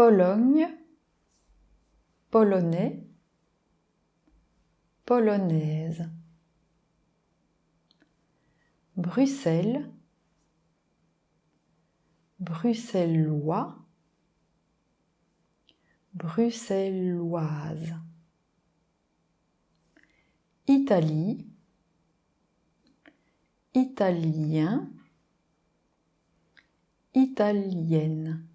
Pologne, polonais, polonaise. Bruxelles, bruxellois, bruxelloise. Italie, italien, italienne.